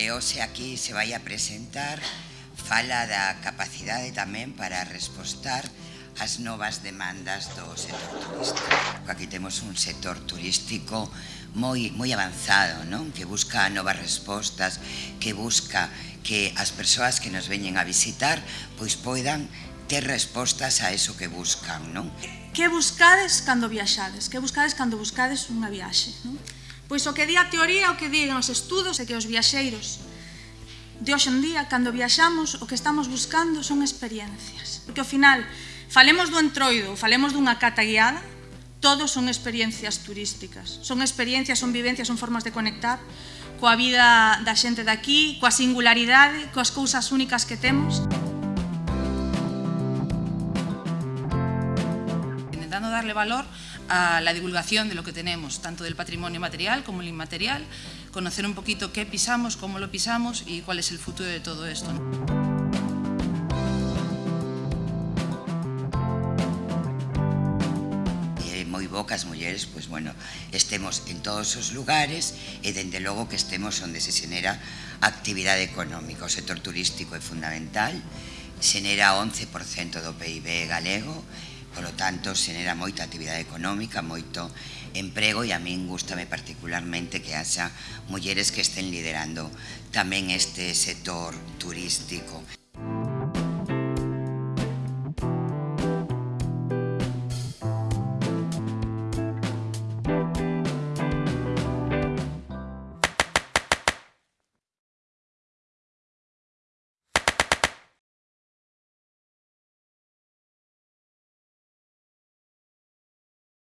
que hoxe aquí se vai a presentar fala da capacidade tamén para respostar as novas demandas do sector turístico. Aquí temos un sector turístico moi moi avanzado, non? Que busca novas respostas, que busca que as persoas que nos veñen a visitar pois poidan ter respostas a eso que buscan, non? Que buscades cando viaxades? Que buscades cando buscades unha viaxe, non? Pois o que di a teoría, o que digan os estudos é que os viaxeiros de hoxe en día, cando viaxamos, o que estamos buscando son experiencias. Porque ao final, falemos do entroido, falemos dunha cata guiada, todos son experiencias turísticas. Son experiencias, son vivencias, son formas de conectar coa vida da xente daqui, coa singularidade, coas cousas únicas que temos. Intentando darle valor a la divulgación de lo que tenemos, tanto del patrimonio material como el inmaterial, conocer un poquito qué pisamos, cómo lo pisamos y cuál es el futuro de todo esto. moi bo que as mulleres, pois bueno, estemos en todos os lugares e dende logo que estemos onde se xenera actividade económica. O sector turístico é fundamental, xenera 11% do PIB galego Polo tanto, xenera moita actividade económica, moito emprego e a min gustame particularmente que haxa mulleres que estén liderando tamén este sector turístico.